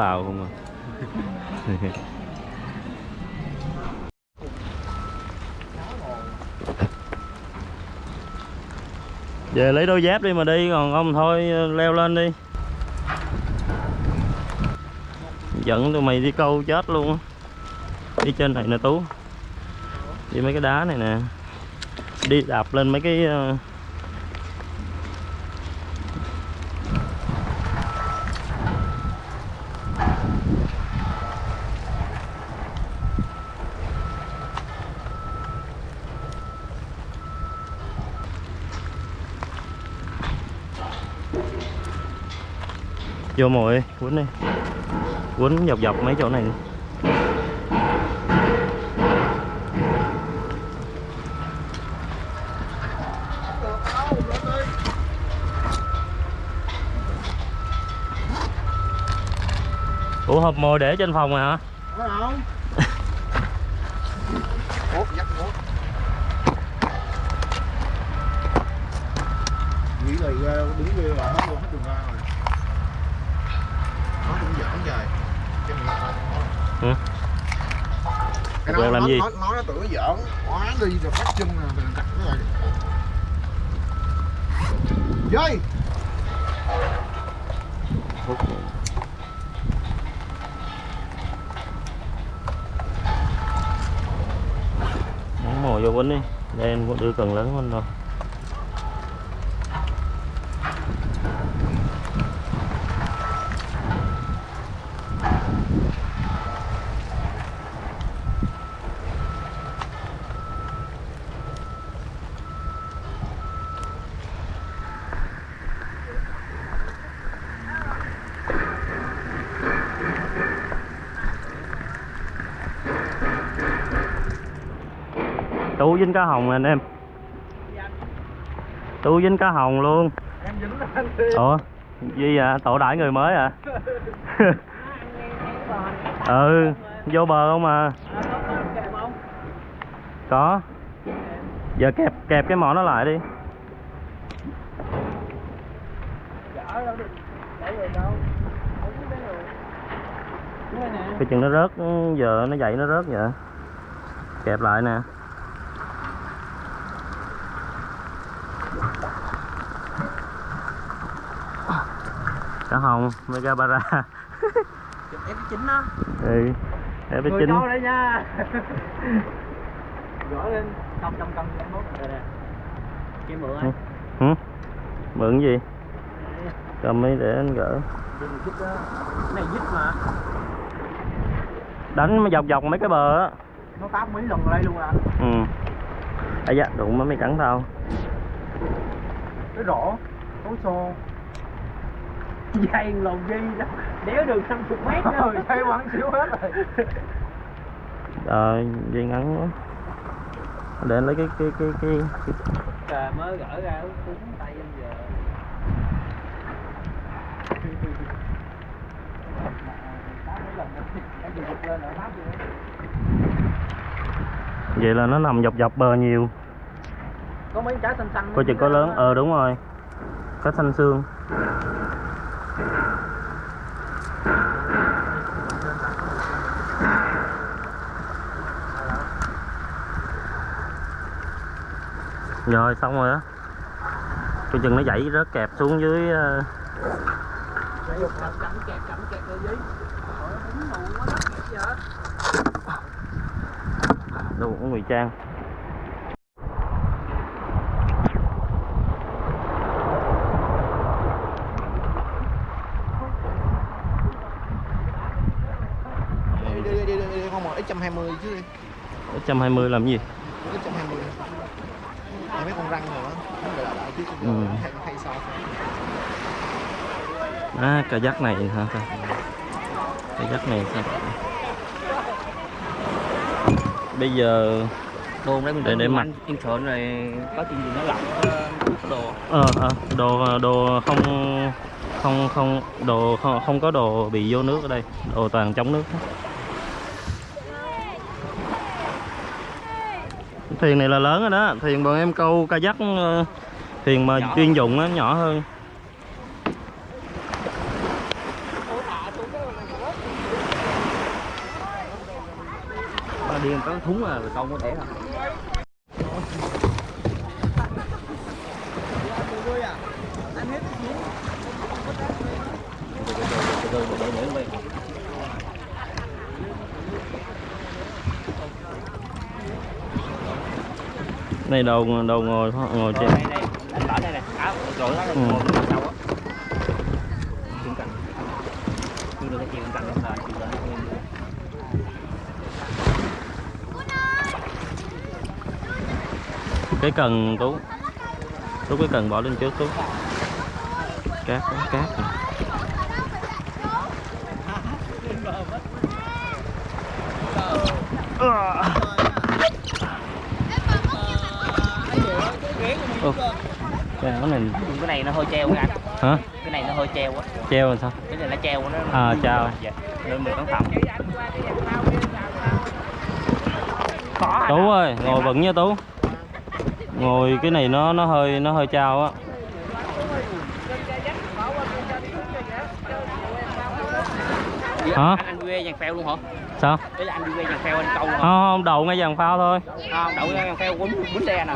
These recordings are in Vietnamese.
bào không à về lấy đôi dép đi mà đi, còn không thôi, leo lên đi. Dẫn tụi mày đi câu chết luôn á. Đi trên này nè tú. Đi mấy cái đá này nè. Đi đạp lên mấy cái ờ, vô mồi quấn đi. Quấn dọc dọc mấy chỗ này đi. ủa, hộp mồi để trên phòng rồi hả? Không nghĩ là ờ, đứng kia là hết luôn hết đường ra rồi nó cũng giỡn trời cái này là cái Quen nó làm nó, gì? nó, nó, nó tưởng nó giỡn quá đi rồi bắt chân nè rồi đặt cái này. Dây! Mồi vô quýnh đi đây em cũng đưa cần lớn hơn đâu dính cá hồng anh em. Tú dính cá hồng luôn. Em dính ủa? Gì à tổ đãi người mới à? Ừ vô bờ không à? Có. Giờ kẹp kẹp cái mỏ nó lại đi. Cái chừng nó rớt giờ nó dậy nó rớt vậy. Kẹp lại nè cá hồng mega bara Em chính đó. ừ em Người chín câu đây nha. Gõ lên không trong cân mốt rồi nè. Kia mượn Ừ. ấy. hử mượn gì cầm ấy để anh gỡ dít đó. Cái này dít mà. đánh mà dọc dọc mấy cái bờ á Nó táp mấy lần ở đây luôn à. ừ à dạ đụng mới mày cắn tao Cái rổ. Tối xô. Dây lồng dây đó. Đéo đường 50 mét đó. rồi thấy bắn xíu hết rồi ờ dây ngắn quá để anh lấy cái cái cái cái. Trời mới gỡ ra cúng tay em giờ. vậy là nó nằm dọc dọc bờ nhiều Có mấy trái xanh xanh. coi chừng có lớn ờ đúng rồi cá xanh xương rồi, xong rồi á. Cái chừng nó dãy rớt kẹp xuống dưới ờ, đâu Cắm ngụy trang. 120 chứ em 120 làm gì 120 Để mấy con răng rồi đó Nó lại lại chứ ừ. hay, À, cái dắt này hả ta? Cái này sao? Bây giờ đồ đấy mình để để mặt. in sợn này có chuyện gì nó lỏng ờ, đồ ờ à, đồ đồ không không không đồ không, không có đồ bị vô nước ở đây đồ toàn chống nước hết thuyền này là lớn rồi đó. Thuyền bọn em câu kayak ờ, thuyền mà Nhỏ. chuyên dụng á nhỏ hơn. Ba điên có thúng là câu có thể rồi này đầu đầu ngồi ngồi trên. Đây đây anh bỏ đây nè áo rồi đó ngồi bên sau á. Chuyện cần chưa được cái chuyện cần là chuyện đó cái cần tú. Tú cái cần bỏ lên trước tú. Cát cát này. Ô, cái này cái này nó hơi treo nha anh. Hả? Cái này nó hơi treo á. Treo làm sao? Cái này nó treo nó À, treo. dạ nên mình cẩn thận có tú ơi ngồi vững nha tú. Ngồi cái này nó nó hơi nó hơi trao á. Hả? anh, anh quê dàn phèo luôn hả sao? Đấy là anh đi quê dàn phèo anh câu không không đầu ngay dàn phao thôi. Không đậu dàn phèo quấn quấn xe nè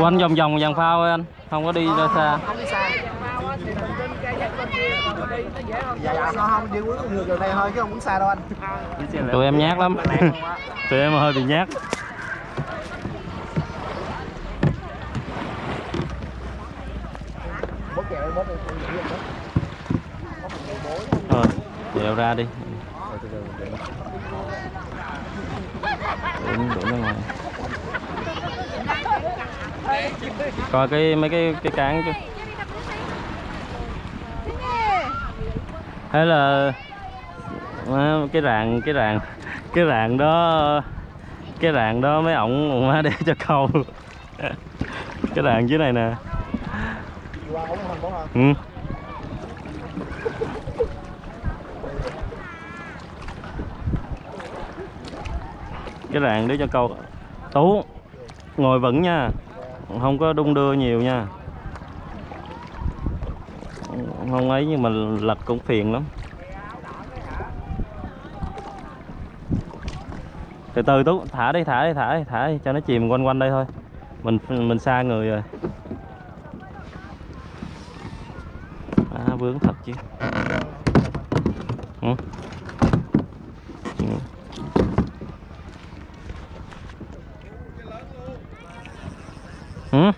quanh vòng vòng dàn phao thôi anh không có đi ra xa. Dạ dạ sao không đi quấn ngược đường này thôi chứ không quấn xa. Đâu anh tụi em nhát lắm. Tụi em hơi bị nhát. Rồi dèo ra đi đuổi ra ngoài coi cái mấy cái cái cán chứ hay là à, cái rạn cái rạn cái rạn đó cái rạn đó mấy ổng má để cho câu. Cái rạn dưới này nè. Ừ. cái rạn để cho câu tú ngồi vững nha. Không có đung đưa nhiều nha. Không ấy nhưng mà lật cũng phiền lắm. Từ từ tú thả đi thả đi thả đi thả đi cho nó chìm quanh quanh đây thôi. Mình mình xa người rồi. À, vướng thật chứ. Ừ.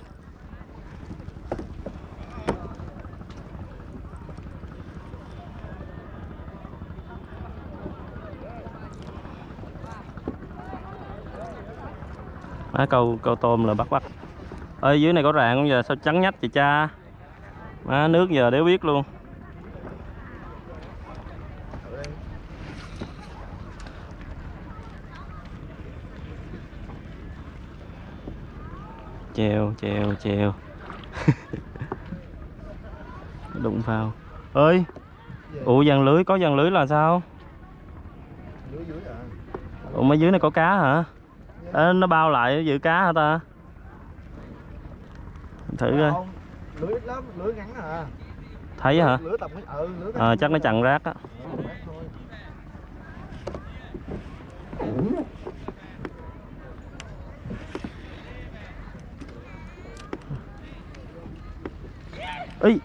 Má câu câu tôm là bắt bắt. Ơi dưới này có rạn không? Giờ sao trắng nhách vậy cha? Má nước giờ đéo biết luôn. Treo treo treo đụng vào. Ơi. Ủa dàn lưới có dàn lưới là sao? À ủa mấy dưới này có cá hả? Ê, nó bao lại giữ cá hả ta? Thử coi. Lưới ít lắm lưới ngắn à. Thấy hả? Lưới tầm ừ lưới ờ chắc nó chặn rác á Ờ, rác thôi. Ý,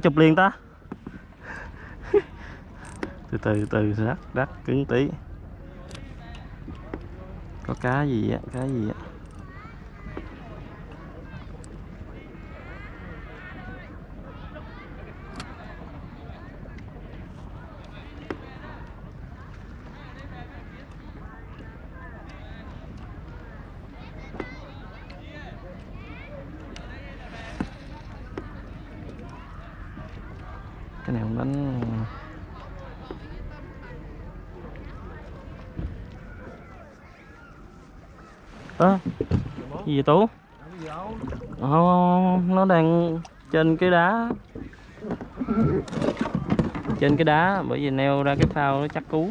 chụp liền ta. Từ từ từ rắc rắc cứng tí. Có cá gì á cá gì á cái này không đánh ơ gì vậy tú. Nó đang trên cái đá. Trên cái đá bởi vì neo ra cái phao nó chắc cú.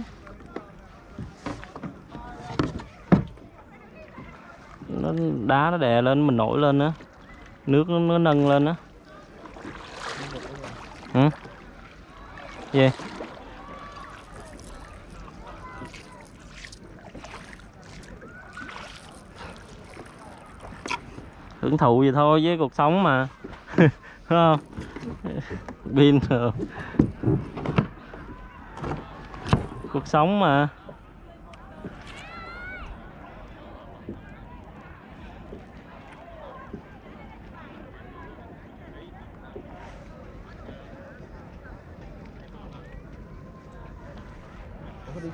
Nó đá nó đè lên mình nổi lên á. Nước nó, nó nâng lên á hả gì hưởng thụ vậy thôi với cuộc sống mà. Đúng không? Pin cuộc sống mà.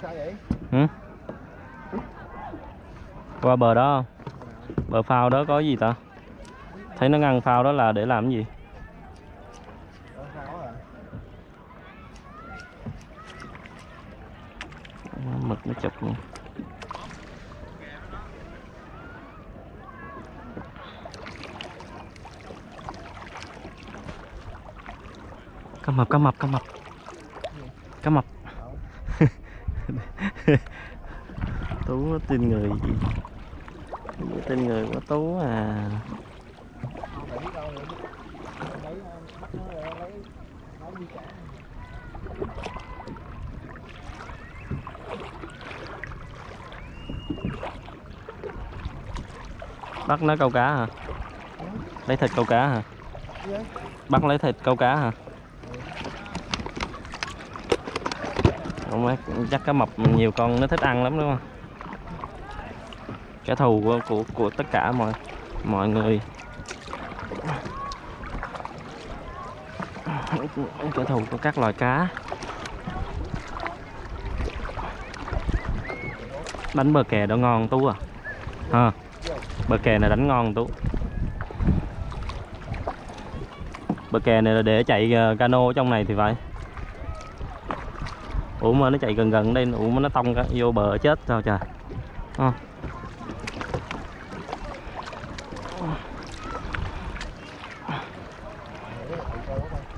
Sao vậy? ừ? qua bờ đó không? Bờ phao đó có gì ta? Thấy nó ngăn phao đó là để làm cái gì? Mực nó chụp luôn cá mập cá mập cá mập. Cá mập. Tú nó tin người gì? Nó tin người quá tú à Không phải biết đâu nữa. Lấy bắt nó ra lấy nó đi cả bắt nó câu cá hả? Lấy thịt câu cá hả? Bắt lấy thịt câu cá hả? Không biết, chắc cá mập nhiều con nó thích ăn lắm đúng không? Kẻ thù của của, của tất cả mọi mọi người. Kẻ thù của các loài cá. Bánh bờ kè đó ngon tú à? Ha bờ kè này đánh ngon tú bờ kè này là để chạy ờ, cano ở trong này thì phải. Ủa mà nó chạy gần gần đây, ủa mà nó tông vô bờ chết sao trời. Ờ. À.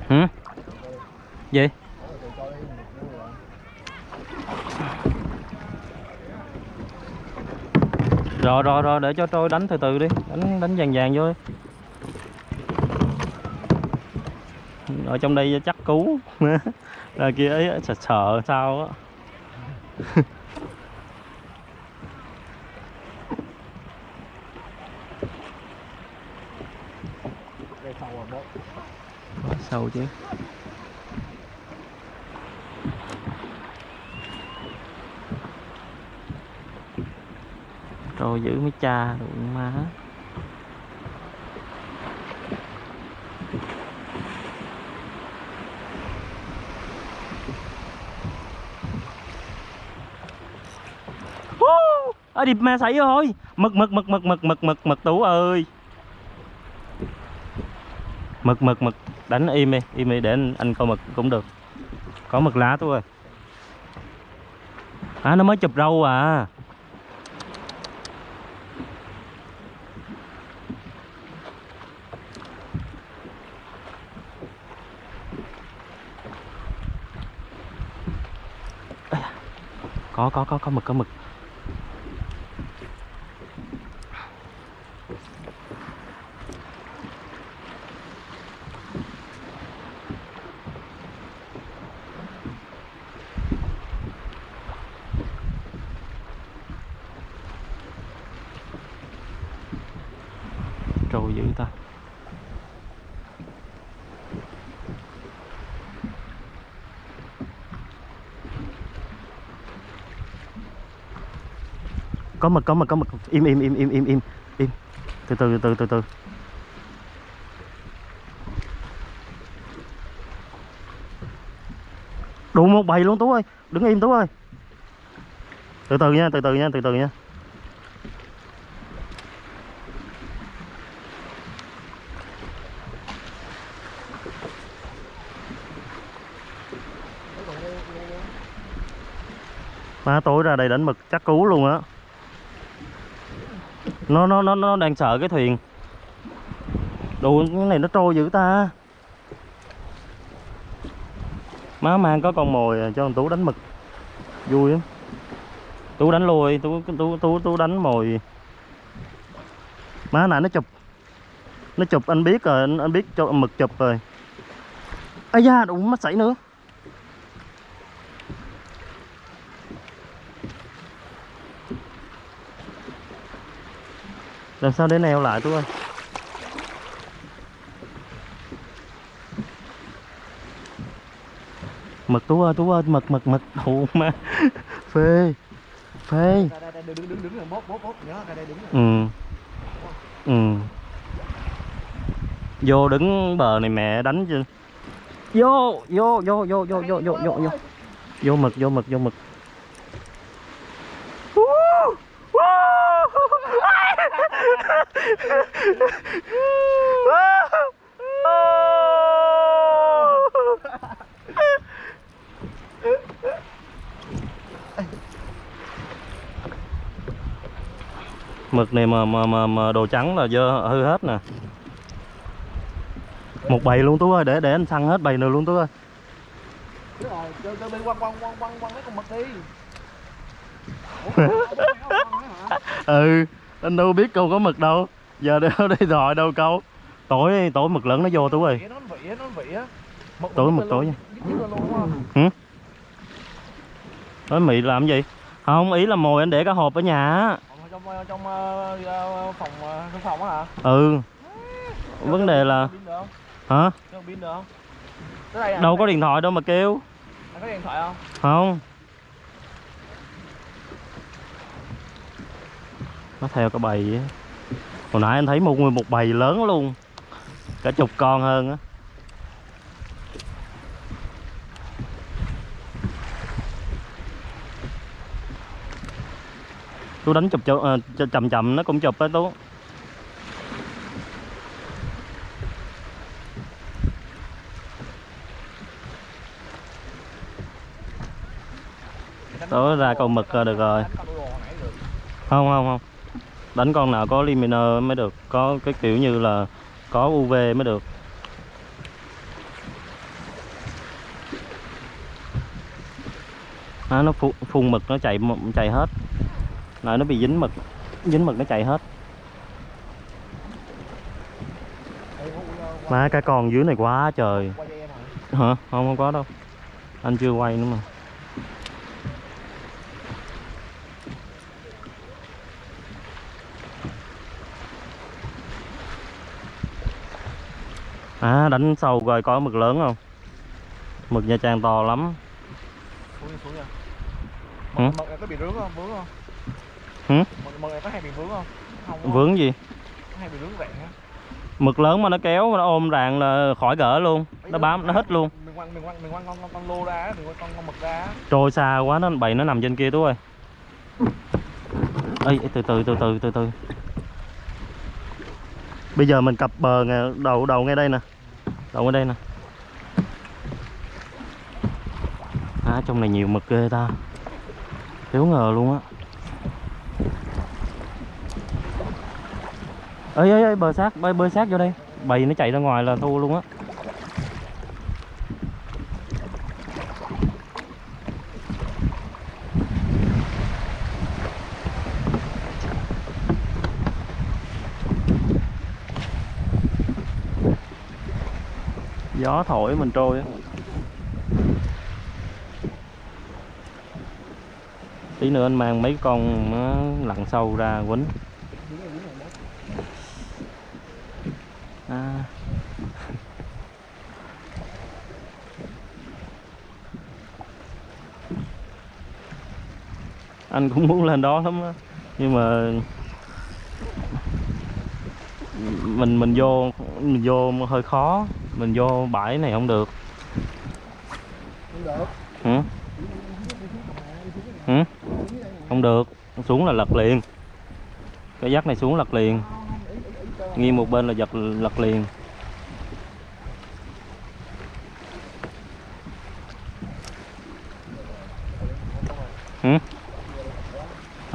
hả gì? Rồi rồi rồi để cho trôi đánh từ từ đi. Đánh đánh vàng vàng vô. Đi. ở trong đây chắc cú ra kia ấy sợ sợ sao á. Sâu chứ đồ giữ mấy cha đụng má Woo! ở điệp ma sậy rồi mực mực mực mực mực mực mực mực tú ơi. Mực mực mực. Đánh im đi im đi để anh, anh coi mực cũng được. Có mực lá tôi ơi. À nó mới chụp râu à. Có có có có mực có mực trôi dữ ta có mực có mực có mực im im im im im im. Im. Từ từ từ từ từ. Đủ một bầy luôn tú ơi. Đứng im tú ơi. Từ từ nha, từ từ nha, từ từ nha. Má tối ra đây đánh mực chắc cú luôn á nó nó nó nó đang sợ cái thuyền. Đồ cái này nó trôi dữ ta. Má mang có con mồi cho thằng tú đánh mực. Vui lắm. Tú đánh lùi tú tú tú tú đánh mồi. Má nãy nó chụp. Nó chụp anh biết rồi anh, anh biết cho mực chụp rồi. Ấy da đụng mắt sảy nữa. Làm sao để neo lại tú ơi mực tú ơi tú ơi mực mực mực. Thụ má phê phê. Ừ. Ừ. Vô đứng bờ này mẹ đánh chứ. Vô vô vô vô vô vô vô vô. Vô mực vô mực vô mực mực này mà mà mà, mà đồ trắng là dơ hư hết nè. Một bầy luôn tú ơi để để anh săn hết bầy nữa luôn tú ơi. Đúng rồi quăng quăng quăng quăng quăng mấy con mực đi Ủa, ừ anh đâu biết câu có mực đâu. Giờ đâu đi rồi đâu câu. Tối tối mực lớn nó vô tú ơi. Tối Mực Tối nha. Tối mị làm gì? Không ý là mồi anh để cái hộp ở nhà trong ờ, ờ, phòng ờ, trong phòng á hả? Ừ. Vấn đề là hả? Pin được không? Đây à? đâu có điện thoại đâu mà kêu. Anh có điện thoại không? Không. Nó theo cả bầy á. Hồi nãy anh thấy một nguyên một bầy lớn luôn. Cả chục con hơn á tú đánh chụp chậm, uh, ờ, chậm chậm nó cũng chụp đấy tú. Tối ra con mực ờ, được rồi. Không không không. Đánh con nào có limiter mới được có cái kiểu như là có uv mới được. À, nó phun, phun mực nó chạy chạy hết lại nó bị dính mực dính mực nó chạy hết. Má cái con dưới này quá trời. Hả? Không không có đâu. Anh chưa quay nữa mà. À đánh sâu rồi có mực lớn không? Mực nha trang to lắm. Hử? mực mực có bị vướng không? Vướng không Hử? mực mực này có hay bị vướng không? Không đúng không? vướng gì? Có hay bị vướng vẹn á? Mực lớn mà nó kéo nó ôm ràng là khỏi gỡ luôn. Nó bám nó hít luôn. mình quăng mình quăng mình quăng con con, con lô ra mình quăng con, con mực ra trôi xa quá nó bầy nó nằm trên kia tú ơi. Ê từ từ từ từ từ từ. Bây giờ mình cập bờ nè đầu đầu ngay đây nè. Đầu ngay đây nè. À trong này nhiều mực ghê ta. Thiếu ngờ luôn á ơi ơi ơi bờ sát, bơi bơi sát vô đây. Bầy nó chạy ra ngoài là thua luôn á. Gió thổi mình trôi á. Tí nữa anh mang mấy con ờ, lặn sâu ra quýnh anh cũng muốn lên đó lắm đó. nhưng mà mình mình vô mình vô hơi khó. Mình vô bãi này không được. Không được hử? Không được. Xuống là lật liền. Cái dắt này xuống lật liền. Nghiêng một bên là giật lật liền.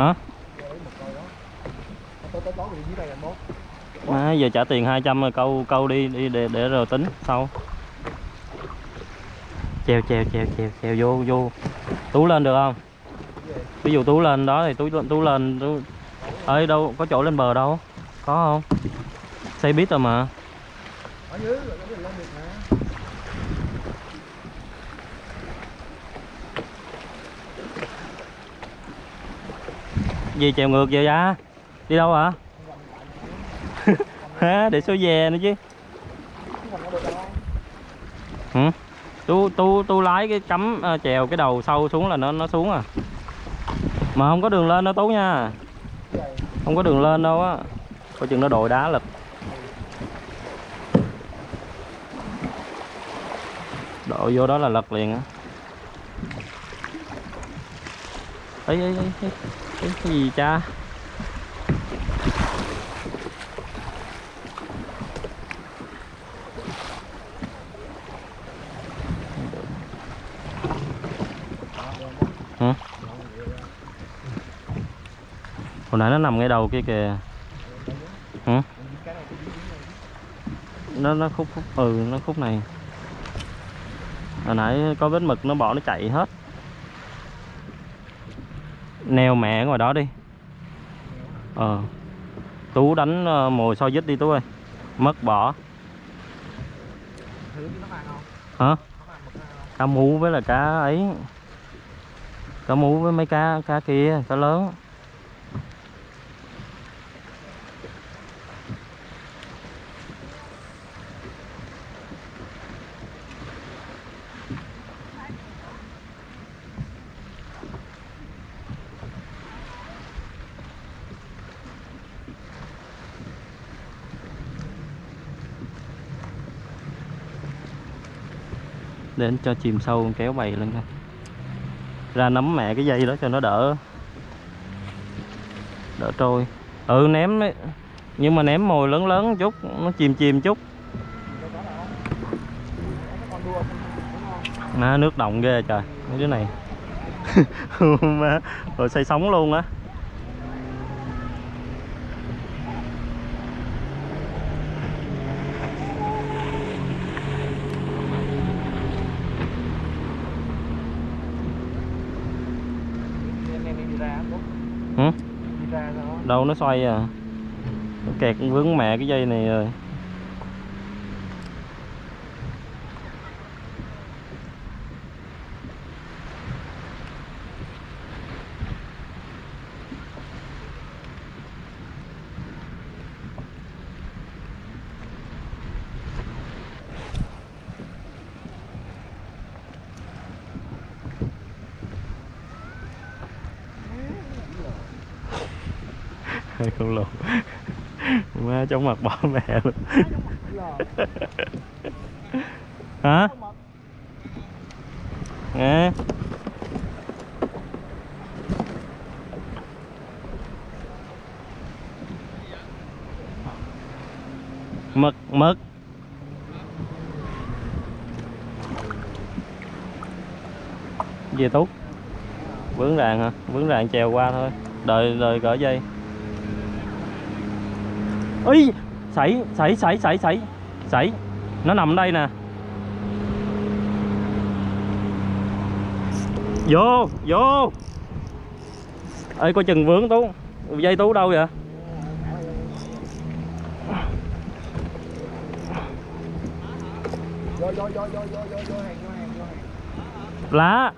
Hả? Má, giờ trả tiền 200 rồi câu câu đi đi để để rồi tính sau. Treo treo treo treo treo vô vô. Tú lên được không? Ví dụ tú lên đó thì tú tú lên tú. Ơi đâu có chỗ lên bờ đâu có không? Xây biết rồi mà. ở dưới rồi cái lên được mà gì trèo ngược vậy ra đi đâu hả? Hả? Để số về nữa chứ. Chứ còn có được lái cái cắm ờ, chèo cái đầu sâu xuống là nó nó xuống à? Mà không có đường lên đâu tú nha. Không có đường lên đâu á. Coi chừng nó đội đá lực đội vô đó là lật liền á. Ấy ấy ấy, cái gì cha? Hả? Hồi nãy nó nằm ngay đầu kia kìa. Hả? Nó nó khúc khúc ừ nó khúc này. Hồi nãy có vết mực, nó bỏ, nó chạy hết neo mẹ ngoài đó đi. Ờ. Tú đánh ờ, mồi soi dít đi tú ơi. Mất bỏ. Hả? Cá mú với là cá ấy. Cá mú với mấy cá cá kia, cá lớn. Đến cho chìm sâu kéo bầy lên coi. Ra nắm mẹ cái dây đó cho nó đỡ đỡ trôi. Ừ ném ấy. nhưng mà ném mồi lớn lớn chút nó chìm chìm chút. Má nước động ghê trời mấy đứa này. Má rồi xây sóng luôn á em em đi ra bút hử đi ra sao đó đâu nó xoay à. Nó kẹt vướng mẹ cái dây này rồi hai con lồn chóng mặt bỏ mẹ luôn. Hả? nghe mực mực. Về tốt vướng ràng hả? Vướng ràng trèo qua thôi. Đợi đợi gỡ dây Ý, sảy sảy sảy sảy sảy. Sảy. Nó nằm đây nè. Vô vô. Ơi coi chừng vướng tú. Dây tú đâu vậy? Vô vô vô lá.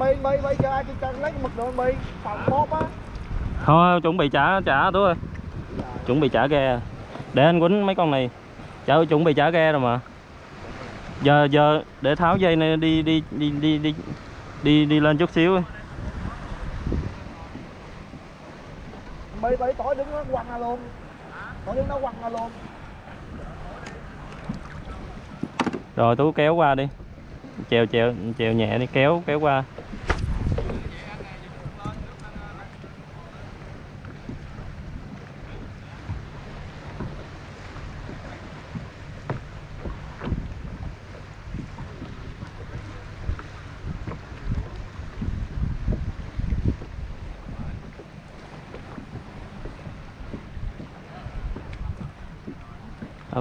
Bi bi bi cho ai cho lấy mực đường bi phòng bóp á thôi chuẩn bị trả trả tú ơi. Chuẩn bị trả ghe. Để anh quýnh mấy con này. Trả chuẩn bị trả ghe rồi mà. Giờ giờ để tháo dây này đi đi đi đi đi đi đi lên chút xíu bi bi tỏi đứng nó quăng ra luôn. Tỏi đứng nó quăng ra luôn. Rồi tú kéo qua đi. Chèo chèo chèo nhẹ đi kéo kéo qua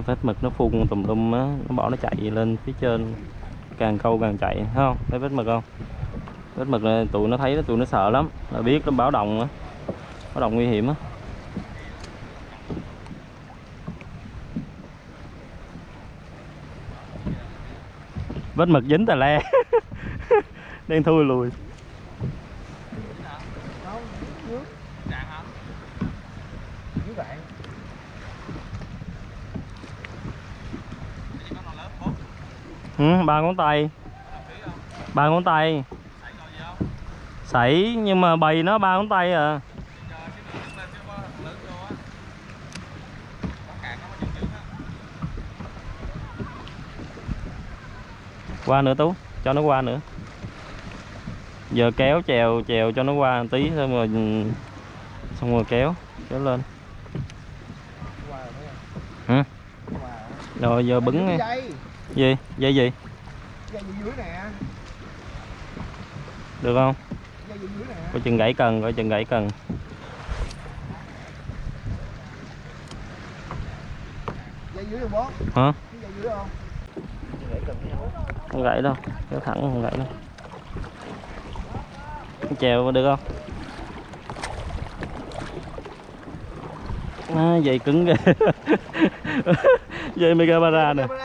phép mực nó phun tùm lum á, nó bỏ nó chạy lên phía trên, càng câu càng chạy, thấy không? Thấy vết mực không? Vết mực này tụi nó thấy tụi nó sợ lắm, là biết nó báo động á, báo động nguy hiểm á. Vết mực dính tà le, đang thui lùi không dưới Trạng hả? dưới bạn Chỉ có con lớn bốn ừ, ba ngón tay. Ba ngón tay. Sảy nhưng mà bầy nó ba ngón tay à. Qua nữa tú cho nó qua nữa. Giờ kéo chèo chèo cho nó qua một tí xong rồi xong rồi kéo kéo lên. Hả? Rồi giờ bứng dây gì? Dây gì? Dây gì dưới nè. Được không? Dây dưới nè. Coi chừng gãy cần coi chừng gãy cần. Dây dưới không bó hả? Dây dưới không? Không? Gãy đâu kéo thẳng không gãy đâu. Chèo được không? À, dây cứng ghê dây megabara nè. Camera quá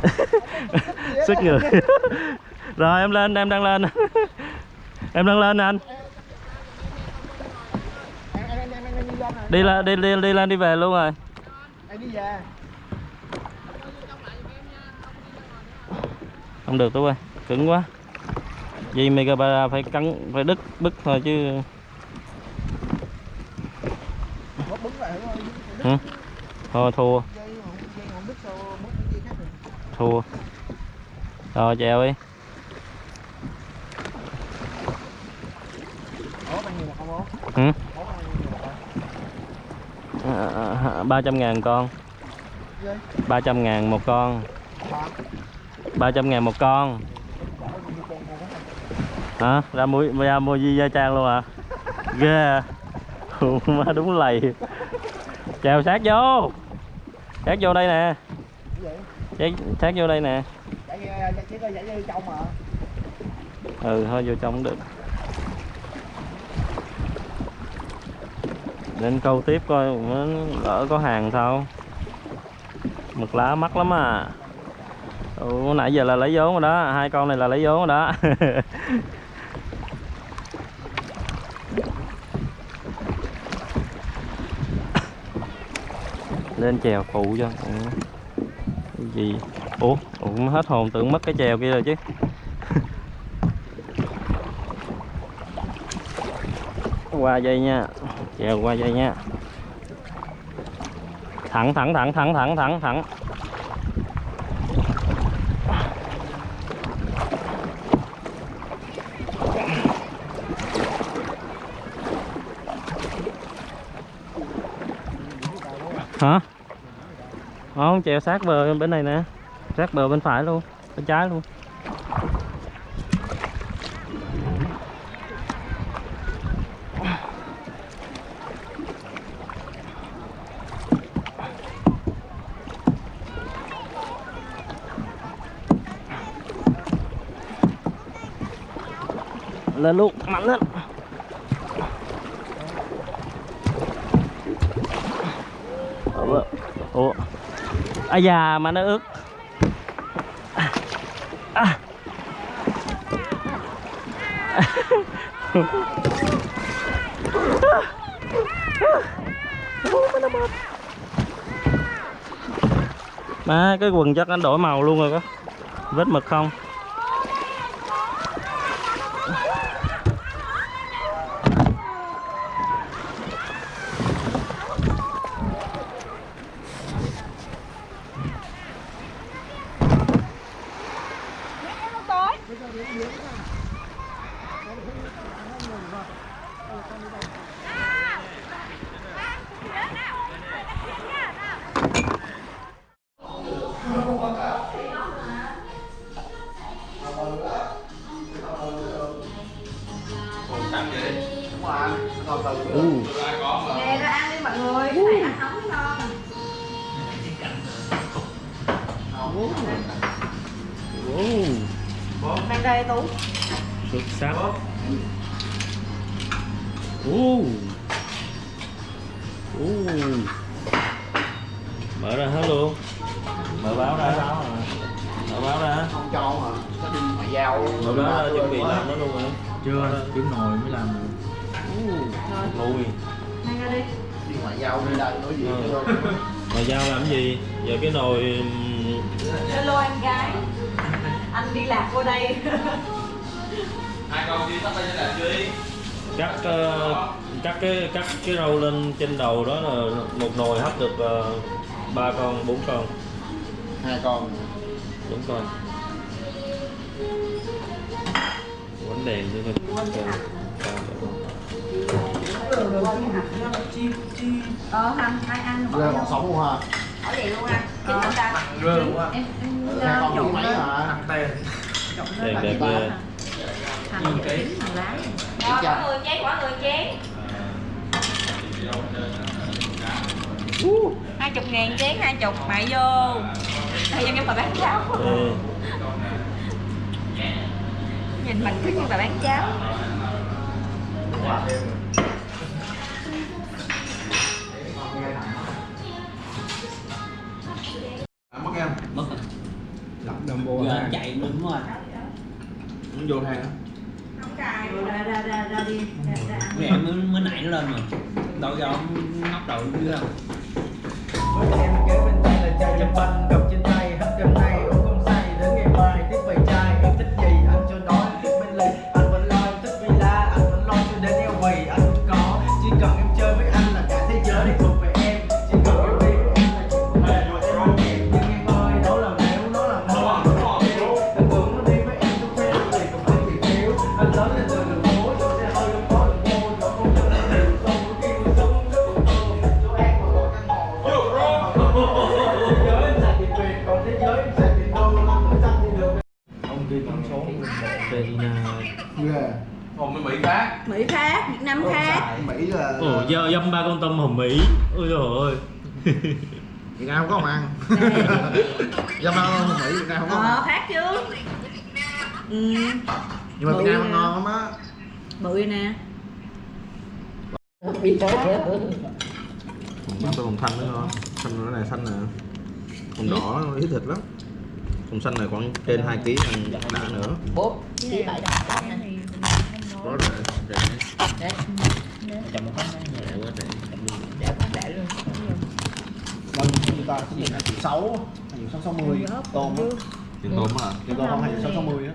sức người. rồi em lên em đang lên. Em đang lên nè anh. Đi lên đi lên đi, đi đi lên đi về luôn rồi. Em đi về. không được tú ơi cứng quá. Dây megabara phải cắn phải đứt bứt thôi chứ. Ừ. thôi thua Dây không dây không đứt sao mất cái dây khác được thua. Rồi chèo đi. Ừ. Ờ, ờ, ba trăm ngàn con. ba trăm ngàn một con. ba trăm ngàn một con. Hả? Ra mua ra mua di gia trang luôn à ghê. Yeah. Má đúng lầy. Chèo sát vô. Sát vô đây nè. Sát, sát vô đây nè. Ừ thôi vô trong cũng được. Nên câu tiếp coi lỡ có hàng sao? Mực lá mắc lắm à. Ừ, nãy giờ là lấy vốn rồi đó. Hai con này là lấy vốn rồi đó. Lên chèo phụ cho. Ừ. Gì ủa, cũng hết hồn, tưởng mất cái chèo kia rồi chứ. Qua dây nha, chèo qua dây nha. Thẳng thẳng thẳng thẳng thẳng thẳng thẳng hả chèo sát bờ bên này nè. Sát bờ bên phải luôn, bên trái luôn. Lên luôn, mạnh lên ủa? Ủa? À già, mà nó ướt à. má, cái quần chắc anh đổi màu luôn rồi có vết mực không Ừ. Ra ăn đi mọi người, ừ. cái này ăn hóng ngon. Ừ. Ừ. Mang đây Tú. Xuất sắc. Wow. Wow. Mở ra hết luôn. Mở báo ra. Mở báo ra. Không cho mà. Mở báo chuẩn bị làm nó luôn rồi. Chưa, kiếm nồi mới làm được ui. Mang ra đi. Đi ngoại giao đi đây nói gì Ừ. mà giao làm gì? Giờ cái nồi hello em gái. Anh đi lạc vô đây. Cắt ờ, cắt cái cắt cái rau lên trên đầu đó là một nồi hấp được ờ, ba con bốn con. Hai con. Bốn con. Quánh đèn nữa thôi ờ. hằng hai ăn bỏ rơ vô còn sống luôn hả bỏ vậy luôn anh chín không? Ta em em hai trộn lên hả trộn đẹp lên đẹp ghê hành chín hành lá Rồi, quả người chén quả người chén hai chục ngàn chén hai chục. Mại vô. Thời gian em bà bán cháo. Ê, nhìn mình cứ như bà bán cháo vô giờ hang chạy đúng rồi nó vô hang á ra ra ra ra đi. Mẹ mới mới nãy nó lên mà đâu giờ ông ngóc đầu đưa không em kế bên tay là chai chăm banh việt nam không có ăn. Ăn không? Mỹ việt nam không có ờ ăn. khác chứ. Ừ. Nhưng mà việt nam ăn ngon lắm á. Bự vậy nè. Nó tôm hùm xanh nữa ngon xanh cái này xanh nè. Hùm đỏ nó ít thịt lắm. Hùm xanh này khoảng trên 2 kg ăn đã nữa. Chỉ phải đặt có rẻ rẻ chồng một con rẻ quá rẻ để luôn bao nhiêu người ta gì hai triệu sáu hai sáu sáu mươi tôm á. tiền tôm á tiền tôm hai sáu sáu mươi á